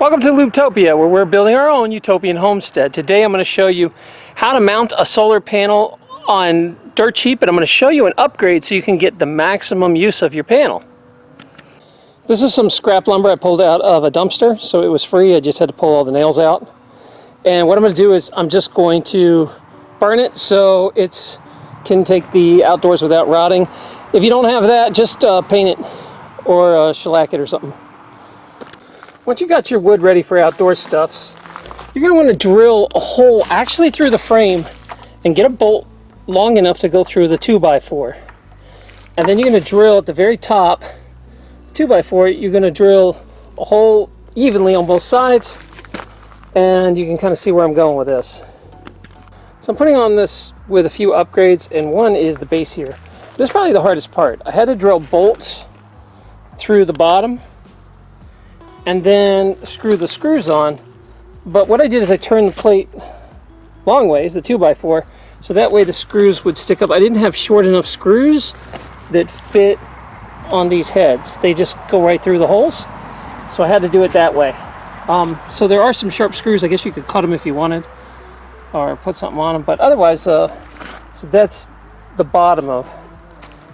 Welcome to Lubetopia, where we're building our own utopian homestead. Today I'm going to show you how to mount a solar panel on dirt cheap, and I'm going to show you an upgrade so you can get the maximum use of your panel. This is some scrap lumber I pulled out of a dumpster, so it was free. I just had to pull all the nails out. And what I'm going to do is I'm just going to burn it so it can take the outdoors without rotting. If you don't have that, just uh, paint it or uh, shellac it or something. Once you got your wood ready for outdoor stuffs, you're going to want to drill a hole actually through the frame and get a bolt long enough to go through the 2x4. And then you're going to drill at the very top, 2x4, you're going to drill a hole evenly on both sides and you can kind of see where I'm going with this. So I'm putting on this with a few upgrades and one is the base here. This is probably the hardest part. I had to drill bolts through the bottom and then screw the screws on. But what I did is I turned the plate long ways, the 2x4, so that way the screws would stick up. I didn't have short enough screws that fit on these heads. They just go right through the holes. So I had to do it that way. Um, so there are some sharp screws. I guess you could cut them if you wanted or put something on them. But otherwise, uh, so that's the bottom of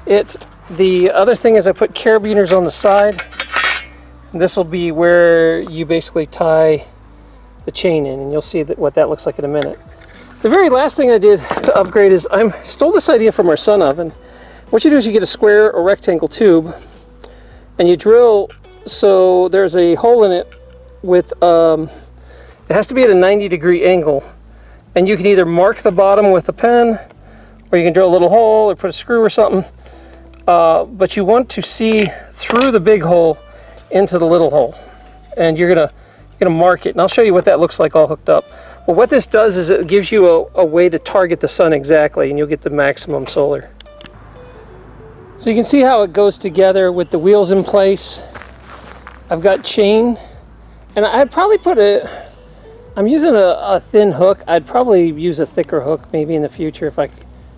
it. The other thing is I put carabiners on the side this will be where you basically tie the chain in and you'll see that, what that looks like in a minute. The very last thing I did to upgrade is I stole this idea from our sun oven. What you do is you get a square or rectangle tube and you drill so there's a hole in it with, um, it has to be at a 90 degree angle and you can either mark the bottom with a pen or you can drill a little hole or put a screw or something. Uh, but you want to see through the big hole into the little hole. And you're gonna, you're gonna mark it. And I'll show you what that looks like all hooked up. Well, what this does is it gives you a, a way to target the sun exactly and you'll get the maximum solar. So you can see how it goes together with the wheels in place. I've got chain and I'd probably put a, I'm using a, a, thin hook. I'd probably use a thicker hook maybe in the future if I,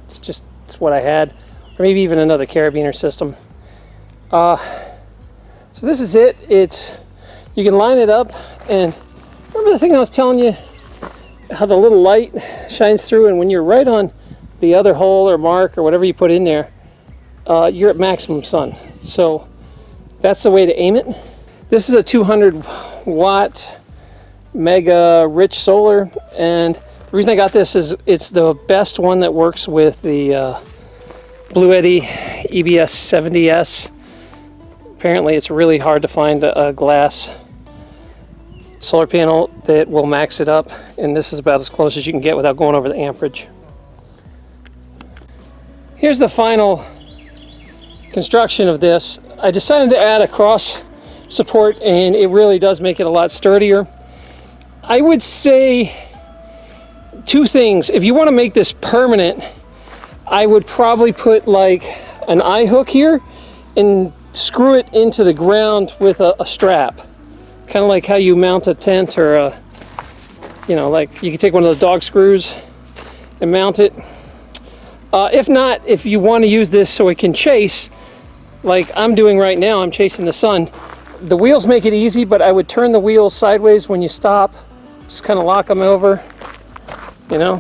it's just it's what I had. Or maybe even another carabiner system. Uh, so this is it. It's You can line it up and remember the thing I was telling you? How the little light shines through and when you're right on the other hole or mark or whatever you put in there, uh, you're at maximum sun. So that's the way to aim it. This is a 200 watt mega rich solar and the reason I got this is it's the best one that works with the uh, Bluetti EB70S Apparently it's really hard to find a, glass solar panel that will max it up and this is about as close as you can get without going over the amperage. Here's the final construction of this. I decided to add a cross support and it really does make it a lot sturdier. I would say two things. If you want to make this permanent, I would probably put like an eye hook here and screw it into the ground with a, a strap. Kind of like how you mount a tent or a, you know, like you can take one of those dog screws and mount it. Uh, if not, if you want to use this so it can chase, like I'm doing right now, I'm chasing the sun. The wheels make it easy, but I would turn the wheels sideways when you stop. Just kind of lock them over, you know,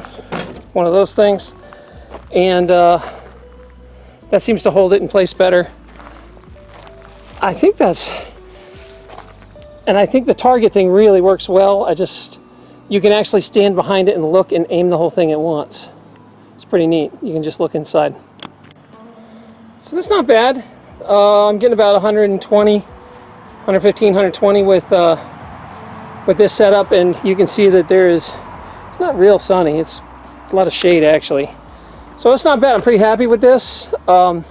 one of those things. And uh, that seems to hold it in place better. I think that's, and I think the target thing really works well. I just, you can actually stand behind it and look and aim the whole thing at once. It's pretty neat. You can just look inside. So that's not bad. Uh, I'm getting about 120, 115, 120 with uh, with this setup, and you can see that there is, it's not real sunny. It's a lot of shade actually. So it's not bad. I'm pretty happy with this. Um,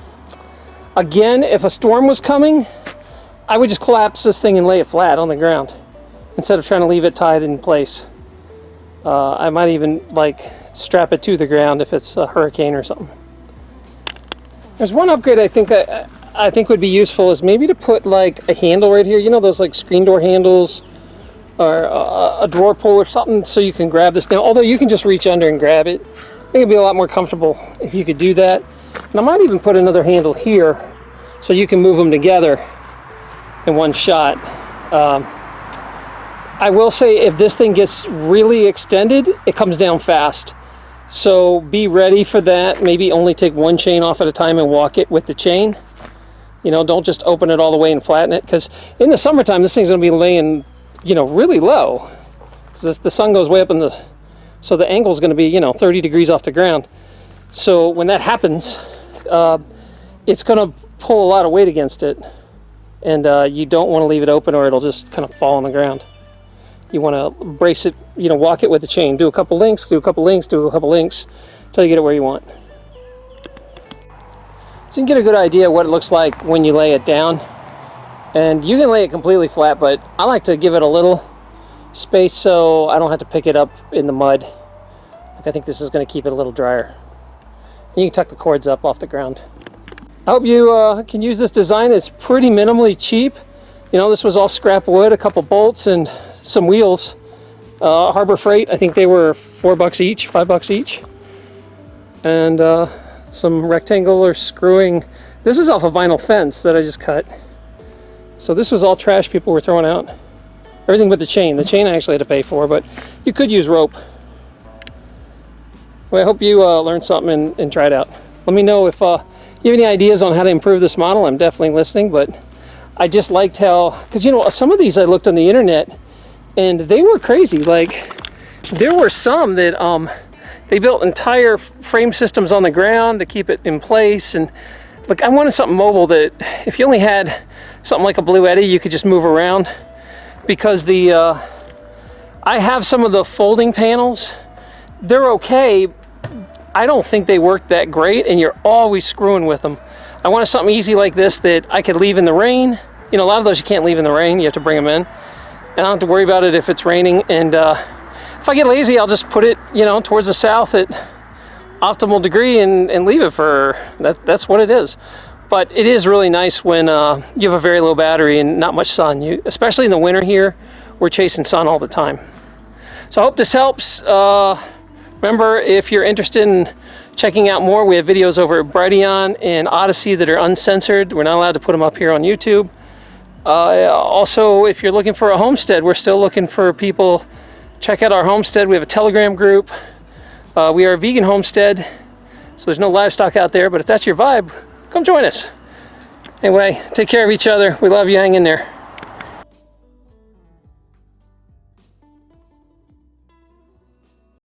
Again, if a storm was coming, I would just collapse this thing and lay it flat on the ground instead of trying to leave it tied in place. Uh, I might even like strap it to the ground if it's a hurricane or something. There's one upgrade I think I, I think would be useful is maybe to put like a handle right here. You know those like screen door handles or a, a drawer pull or something so you can grab this now. Although you can just reach under and grab it. I think it'd be a lot more comfortable if you could do that. And I might even put another handle here so you can move them together in one shot. Um, I will say if this thing gets really extended, it comes down fast. So be ready for that. Maybe only take one chain off at a time and walk it with the chain. You know, don't just open it all the way and flatten it because in the summertime, this thing's gonna be laying, you know, really low because the sun goes way up in the, so the angle is gonna be, you know, 30 degrees off the ground. So when that happens, uh, it's gonna pull a lot of weight against it and uh, you don't wanna leave it open or it'll just kind of fall on the ground. You wanna brace it, you know, walk it with the chain. Do a couple links, do a couple links, do a couple links, until you get it where you want. So you can get a good idea what it looks like when you lay it down. And you can lay it completely flat, but I like to give it a little space so I don't have to pick it up in the mud. Like I think this is going to keep it a little drier. You can tuck the cords up off the ground. I hope you uh, can use this design. It's pretty minimally cheap. You know, this was all scrap wood, a couple bolts, and some wheels. Uh, Harbor Freight, I think they were four bucks each, five bucks each. And uh, some rectangular screwing. This is off a vinyl fence that I just cut. So this was all trash people were throwing out. Everything but the chain. The chain I actually had to pay for, but you could use rope. Well, I hope you uh, learned something and, and try it out. Let me know if uh, you have any ideas on how to improve this model. I'm definitely listening, but I just liked how, because you know, some of these I looked on the internet and they were crazy. Like, there were some that um, they built entire frame systems on the ground to keep it in place. And like, I wanted something mobile that if you only had something like a Bluetti, you could just move around because the, uh, I have some of the folding panels. They're okay. I don't think they work that great and you're always screwing with them. I wanted something easy like this that I could leave in the rain. You know, a lot of those you can't leave in the rain. You have to bring them in. And I don't have to worry about it if it's raining. And uh, if I get lazy, I'll just put it, you know, towards the south at optimal degree and, and leave it for, that, that's what it is. But it is really nice when uh, you have a very low battery and not much sun. You, especially in the winter here, we're chasing sun all the time. So I hope this helps. Uh, remember, if you're interested in checking out more, we have videos over at Brighteon and Odysee that are uncensored. We're not allowed to put them up here on YouTube. Uh, also, if you're looking for a homestead, we're still looking for people check out our homestead. We have a Telegram group. Uh, we are a vegan homestead, so there's no livestock out there, but if that's your vibe, come join us. Anyway, take care of each other. We love you. Hang in there.